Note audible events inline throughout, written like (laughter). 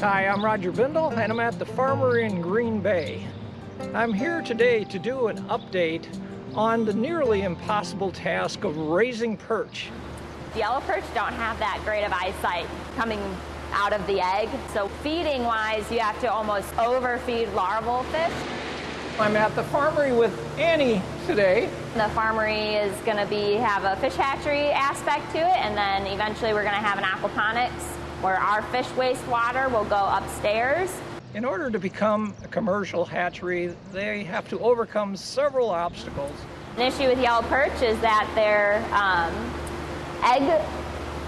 Hi, I'm Roger Bindle, and I'm at the Farmery in Green Bay. I'm here today to do an update on the nearly impossible task of raising perch. Yellow perch don't have that great of eyesight coming out of the egg, so feeding wise, you have to almost overfeed larval fish. I'm at the farmery with Annie today. The farmery is going to be have a fish hatchery aspect to it, and then eventually we're going to have an aquaponics where our fish wastewater will go upstairs. In order to become a commercial hatchery, they have to overcome several obstacles. An issue with yellow perch is that their um, egg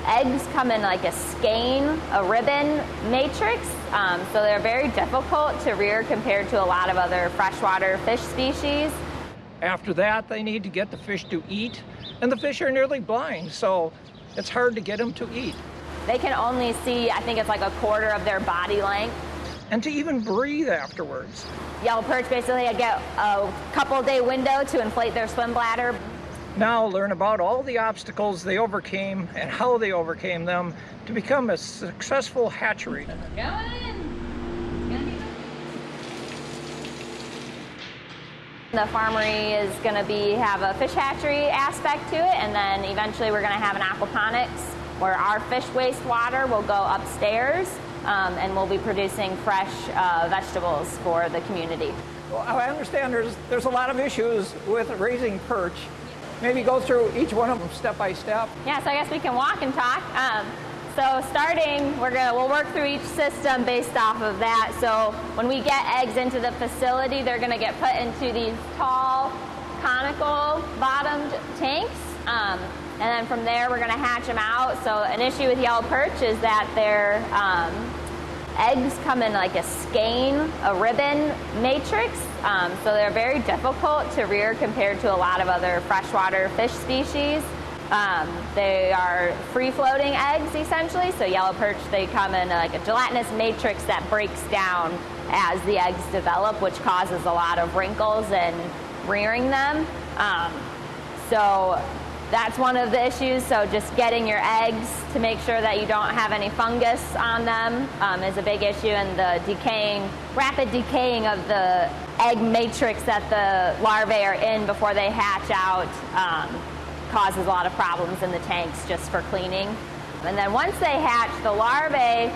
eggs come in like a skein, a ribbon matrix, um, so they're very difficult to rear compared to a lot of other freshwater fish species. After that, they need to get the fish to eat, and the fish are nearly blind, so it's hard to get them to eat. They can only see, I think it's like a quarter of their body length. And to even breathe afterwards. Yellow perch basically get a couple day window to inflate their swim bladder. Now learn about all the obstacles they overcame and how they overcame them to become a successful hatchery. The farmery is going to be have a fish hatchery aspect to it, and then eventually we're going to have an aquaponics where our fish wastewater will go upstairs um, and we'll be producing fresh uh, vegetables for the community. Well, I understand there's, there's a lot of issues with raising perch. Maybe go through each one of them step by step. Yeah, so I guess we can walk and talk. Um, so starting, we're gonna we'll work through each system based off of that. So when we get eggs into the facility, they're gonna get put into these tall, conical bottomed tanks. Um, and then from there, we're going to hatch them out. So an issue with yellow perch is that their um, eggs come in like a skein, a ribbon matrix. Um, so they're very difficult to rear compared to a lot of other freshwater fish species. Um, they are free-floating eggs essentially. So yellow perch, they come in like a gelatinous matrix that breaks down as the eggs develop, which causes a lot of wrinkles in rearing them. Um, so that's one of the issues. So just getting your eggs to make sure that you don't have any fungus on them um, is a big issue, and the decaying, rapid decaying of the egg matrix that the larvae are in before they hatch out um, causes a lot of problems in the tanks just for cleaning. And then once they hatch, the larvae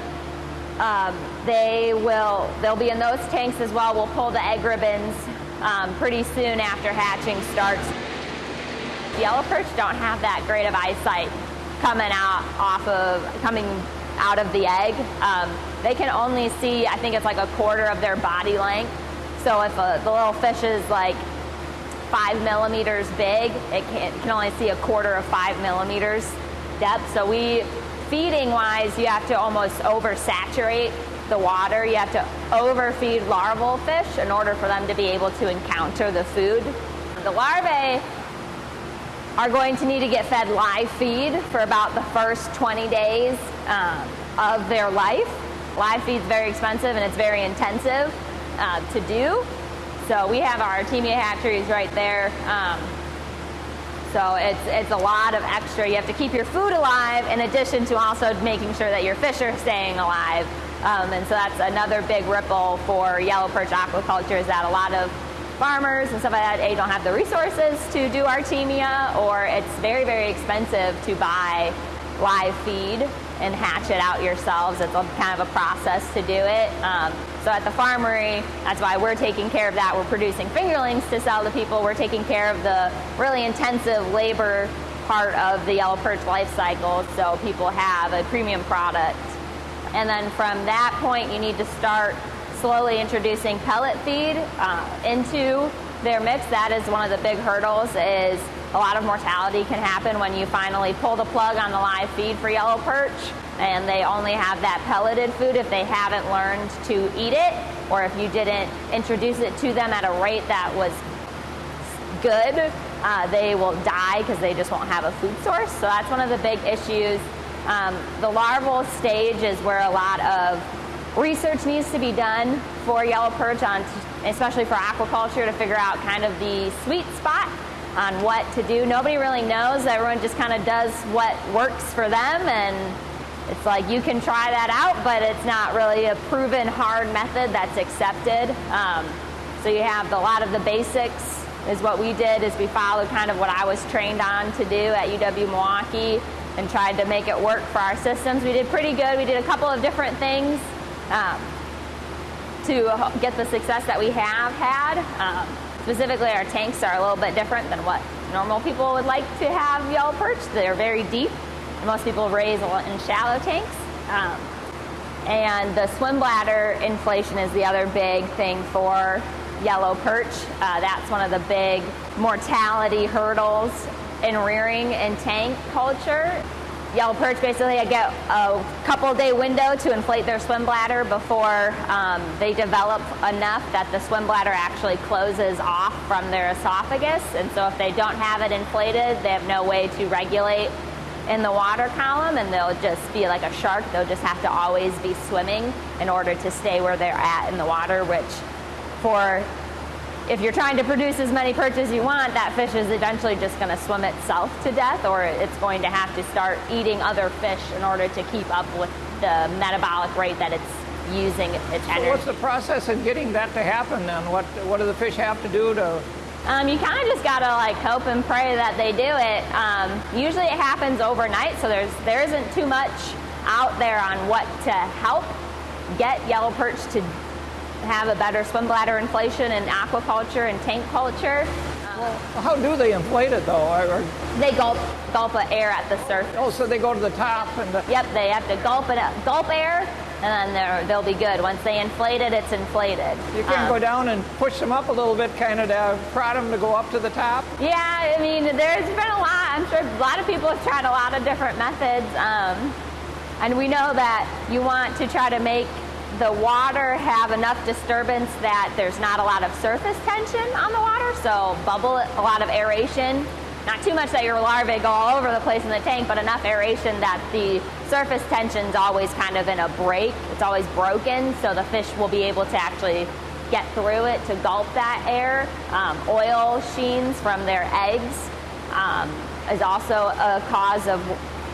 um, they will they'll be in those tanks as well. We'll pull the egg ribbons um, pretty soon after hatching starts. Yellow perch don't have that great of eyesight coming out off of coming out of the egg. Um, they can only see, I think it's like a quarter of their body length. So if a, the little fish is like five millimeters big, it can, it can only see a quarter of five millimeters depth. So we, feeding wise, you have to almost oversaturate the water. You have to overfeed larval fish in order for them to be able to encounter the food. The larvae are going to need to get fed live feed for about the first 20 days um, of their life. Live feed is very expensive and it's very intensive uh, to do. So we have our Artemia hatcheries right there. Um, so it's, it's a lot of extra. You have to keep your food alive in addition to also making sure that your fish are staying alive. Um, and so that's another big ripple for yellow perch aquaculture is that a lot of farmers and stuff like that A don't have the resources to do Artemia or it's very, very expensive to buy live feed and hatch it out yourselves. It's a, kind of a process to do it. Um, so at the farmery, that's why we're taking care of that. We're producing fingerlings to sell to people. We're taking care of the really intensive labor part of the yellow perch life cycle so people have a premium product. And then from that point, you need to start slowly introducing pellet feed uh, into their mix. That is one of the big hurdles is a lot of mortality can happen when you finally pull the plug on the live feed for yellow perch and they only have that pelleted food if they haven't learned to eat it or if you didn't introduce it to them at a rate that was good, uh, they will die because they just won't have a food source. So that's one of the big issues. Um, the larval stage is where a lot of research needs to be done for yellow perch on, especially for aquaculture to figure out kind of the sweet spot on what to do. Nobody really knows. Everyone just kind of does what works for them and it's like you can try that out, but it's not really a proven hard method that's accepted. Um, so you have a lot of the basics is what we did is we followed kind of what I was trained on to do at UW Milwaukee and tried to make it work for our systems. We did pretty good. We did a couple of different things um, to get the success that we have had. Um, specifically, our tanks are a little bit different than what normal people would like to have yellow perch. They're very deep. Most people raise in shallow tanks. Um, and the swim bladder inflation is the other big thing for yellow perch. Uh, that's one of the big mortality hurdles in rearing in tank culture. Yellow perch basically get a couple day window to inflate their swim bladder before um, they develop enough that the swim bladder actually closes off from their esophagus. And so if they don't have it inflated, they have no way to regulate in the water column and they'll just be like a shark. They'll just have to always be swimming in order to stay where they're at in the water, which for if you're trying to produce as many perch as you want, that fish is eventually just going to swim itself to death, or it's going to have to start eating other fish in order to keep up with the metabolic rate that it's using its energy. So what's the process of getting that to happen then? What what do the fish have to do to um, you kind of just gotta like hope and pray that they do it. Um, usually it happens overnight, so there's there isn't too much out there on what to help get yellow perch to have a better swim bladder inflation in aquaculture and tank culture. Well, how do they inflate it though? Or, they gulp gulp air at the surface. Oh, so they go to the top and. The... Yep, they have to gulp it, up, gulp air, and then they'll be good. Once they inflate it, it's inflated. You can um, go down and push them up a little bit, kind of to prod them to go up to the top. Yeah, I mean, there's been a lot. I'm sure a lot of people have tried a lot of different methods, um, and we know that you want to try to make the water have enough disturbance that there's not a lot of surface tension on the water, so bubble, a lot of aeration. Not too much that your larvae go all over the place in the tank, but enough aeration that the surface tension's always kind of in a break. It's always broken, so the fish will be able to actually get through it to gulp that air. Um, oil sheens from their eggs um, is also a cause of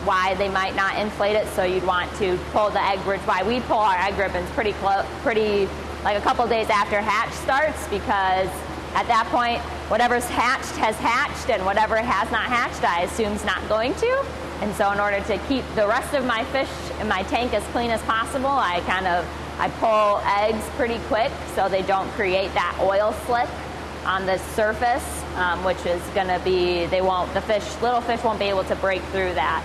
why they might not inflate it. So you'd want to pull the egg ribbons. Why we pull our egg ribbons pretty close, pretty like a couple days after hatch starts because at that point, whatever's hatched has hatched, and whatever has not hatched, I assume is not going to. And so, in order to keep the rest of my fish in my tank as clean as possible, I kind of I pull eggs pretty quick so they don't create that oil slick on the surface, um, which is going to be they won't the fish little fish won't be able to break through that.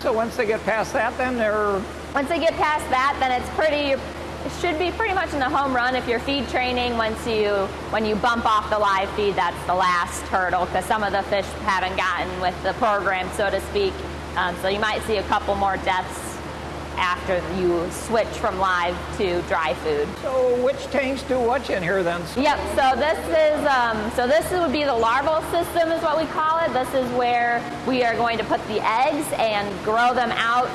So once they get past that, then they're. Once they get past that, then it's pretty. It should be pretty much in the home run if you're feed training. Once you when you bump off the live feed, that's the last hurdle because some of the fish haven't gotten with the program, so to speak. Um, so you might see a couple more deaths after you switch from live to dry food. So which tanks do what in here then? Yep. So this is um, so this would be the larval system is what we call it. This is where we are going to put the eggs and grow them out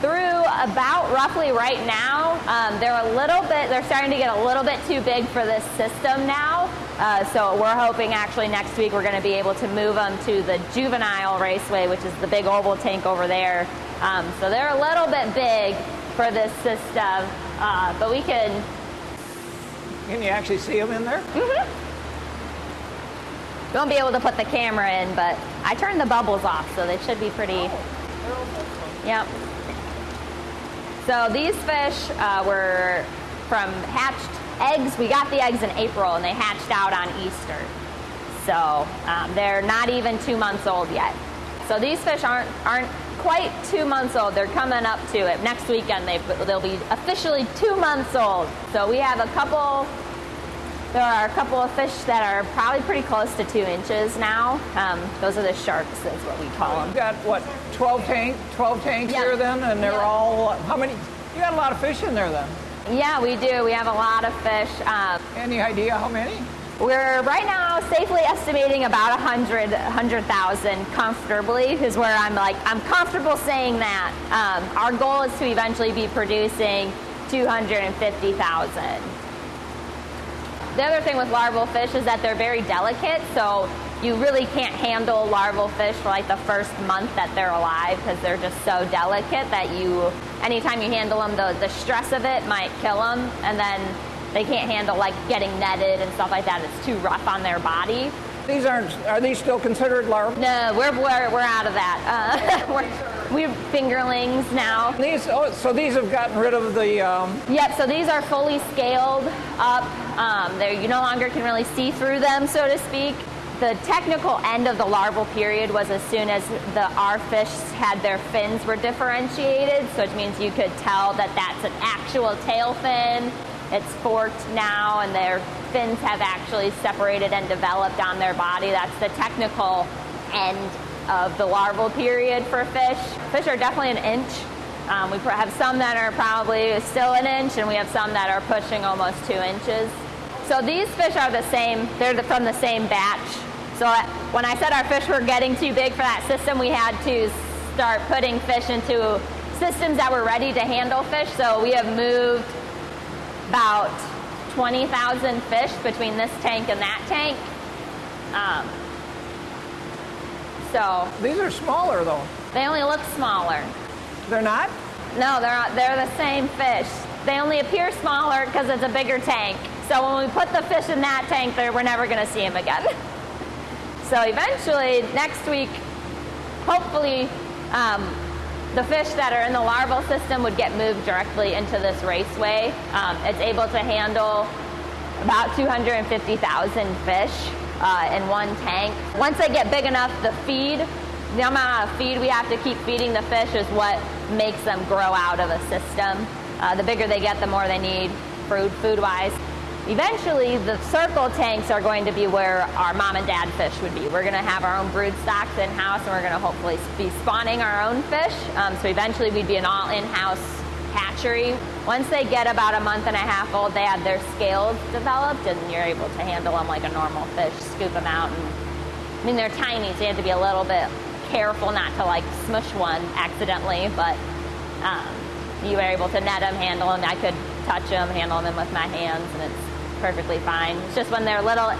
through about roughly right now. Um, they're a little bit, they're starting to get a little bit too big for this system now. Uh, so we're hoping actually next week we're going to be able to move them to the juvenile raceway, which is the big oval tank over there. Um, so they're a little bit big for this system, uh, but we can. Can you actually see them in there? Mm-hmm. Don't be able to put the camera in, but I turned the bubbles off, so they should be pretty. Oh, yep. So these fish uh, were from hatched eggs. We got the eggs in April, and they hatched out on Easter. So um, they're not even two months old yet. So these fish aren't aren't quite two months old. They're coming up to it. Next weekend they they'll be officially two months old. So we have a couple there are a couple of fish that are probably pretty close to two inches now. Um, those are the sharks, is what we call them. You've got what, 12 tank, 12 tanks yep. here then, and they're yep. all how many? You got a lot of fish in there then. Yeah, we do. We have a lot of fish. Um, Any idea how many? We're right now safely estimating about 100, 100,000 comfortably is where I'm like, I'm comfortable saying that. Um, our goal is to eventually be producing 250,000. The other thing with larval fish is that they're very delicate, so you really can't handle larval fish for like the first month that they're alive because they're just so delicate that you anytime you handle them, the, the stress of it might kill them, and then they can't handle like getting netted and stuff like that. It's too rough on their body. These aren't, are these still considered larvae? No, we're, we're, we're out of that. Uh, (laughs) we're, we're fingerlings now. These, oh, so these have gotten rid of the, um, Yep, so these are fully scaled up. Um, they're, you no longer can really see through them, so to speak. The technical end of the larval period was as soon as the our fish had their fins were differentiated, so it means you could tell that that's an actual tail fin. It's forked now, and their fins have actually separated and developed on their body. That's the technical end of the larval period for fish. Fish are definitely an inch. Um, we have some that are probably still an inch, and we have some that are pushing almost two inches. So these fish are the same, they're the, from the same batch. So when I said our fish were getting too big for that system, we had to start putting fish into systems that were ready to handle fish. So we have moved about 20,000 fish between this tank and that tank. Um, so these are smaller though. they only look smaller. They're not? No, they're not, they're the same fish. They only appear smaller because it's a bigger tank. So when we put the fish in that tank, they're- we're never going to see them again. (laughs) so eventually, next week, hopefully, um, the fish that are in the larval system would get moved directly into this raceway. Um, it's able to handle about 250,000 fish uh, in one tank. Once they get big enough, the feed, the amount of feed we have to keep feeding the fish is what makes them grow out of a system. Uh, the bigger they get, the more they need food, food-wise. Eventually, the circle tanks are going to be where our mom and dad fish would be. We're going to have our own brood stocks in-house, and we're going to hopefully be spawning our own fish. Um, so eventually, we'd be an all in-house hatchery. Once they get about a month and a half old, they have their scales developed, and you're able to handle them like a normal fish. Scoop them out, and I mean they're tiny, so you have to be a little bit careful not to like smush one accidentally. But um, you were able to net them, handle them. I could touch them, handle them with my hands, and it's perfectly fine. It's just when they're little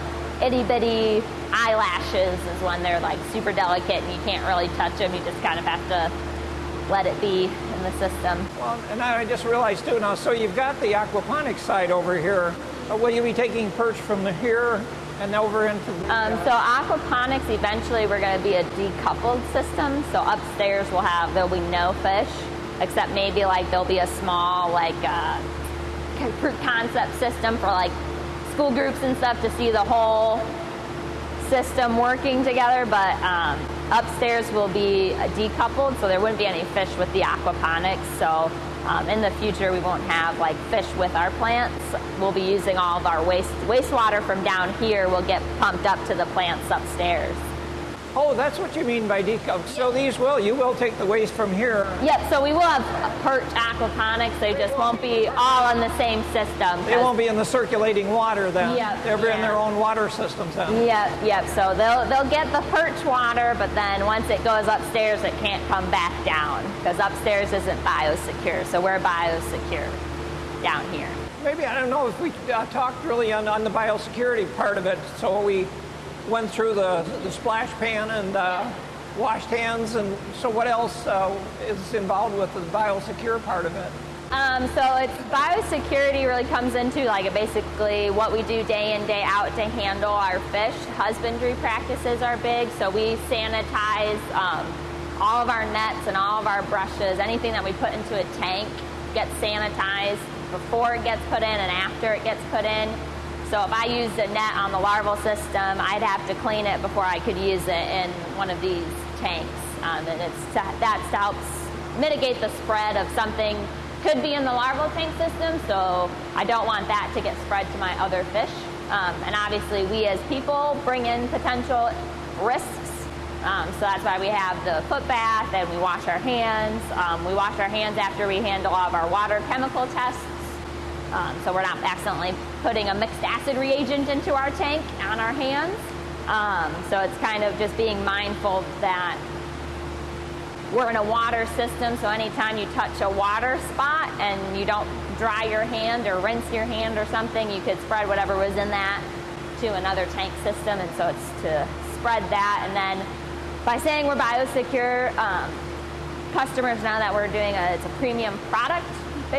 itty bitty eyelashes is when they're like super delicate and you can't really touch them. You just kind of have to let it be in the system. Well, and I just realized too now, so you've got the aquaponics side over here. Uh, will you be taking perch from the here and over into the, Um, so aquaponics, eventually we're going to be a decoupled system. So upstairs we'll have, there'll be no fish, except maybe like there'll be a small like uh, proof concept system for like school groups and stuff to see the whole system working together. But um, upstairs will be decoupled, so there wouldn't be any fish with the aquaponics. So um, in the future, we won't have like fish with our plants. We'll be using all of our waste wastewater from down here. will get pumped up to the plants upstairs. Oh, that's what you mean by decoupled. So these will, you will take the waste from here. Yep. So we will have perch aquaponics. They just won't be all in the same system. They won't be in the circulating water then. Yep, They'll be in their own water systems then. Yep, yep. So they'll they'll get the perch water, but then once it goes upstairs, it can't come back down because upstairs isn't biosecure. So we're biosecure down here. Maybe, I don't know if we uh, talked really on, on the biosecurity part of it. So we went through the, the splash pan and uh, washed hands. And so what else uh, is involved with the biosecure part of it? Um, so it's biosecurity really comes into like basically what we do day in day out to handle our fish. Husbandry practices are big, so we sanitize um, all of our nets and all of our brushes. Anything that we put into a tank gets sanitized before it gets put in and after it gets put in. So if I used a net on the larval system, I'd have to clean it before I could use it in one of these tanks. Um, and it's that helps mitigate the spread of something could be in the larval tank system. So I don't want that to get spread to my other fish. Um, and obviously, we as people bring in potential risks. Um, so that's why we have the foot bath and we wash our hands. Um, we wash our hands after we handle all of our water chemical tests. Um, so we're not accidentally putting a mixed acid reagent into our tank on our hands. Um, so it's kind of just being mindful that we're in a water system, so anytime you touch a water spot and you don't dry your hand or rinse your hand or something, you could spread whatever was in that to another tank system. And so it's to spread that. And then by saying we're biosecure, um, customers now that we're doing a, it's a premium product,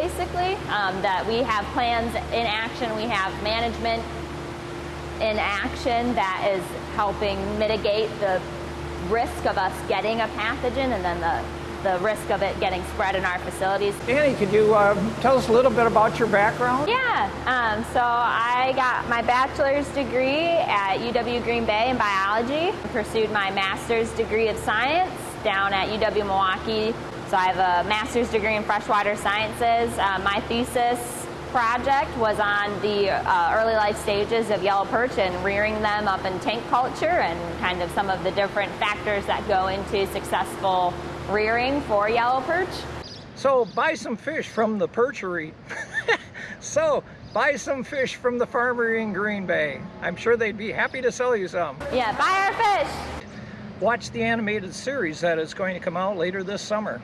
basically, um, that we have plans in action, we have management in action that is helping mitigate the risk of us getting a pathogen and then the, the risk of it getting spread in our facilities. Annie, could you uh, tell us a little bit about your background? Yeah, um, so I got my bachelor's degree at UW Green Bay in biology, pursued my master's degree of science down at UW Milwaukee. So I have a master's degree in freshwater sciences. Uh, my thesis project was on the uh, early life stages of yellow perch and rearing them up in tank culture and kind of some of the different factors that go into successful rearing for yellow perch. So buy some fish from the perchery. (laughs) so buy some fish from the farmery in Green Bay. I'm sure they'd be happy to sell you some. Yeah, buy our fish. Watch the animated series that is going to come out later this summer.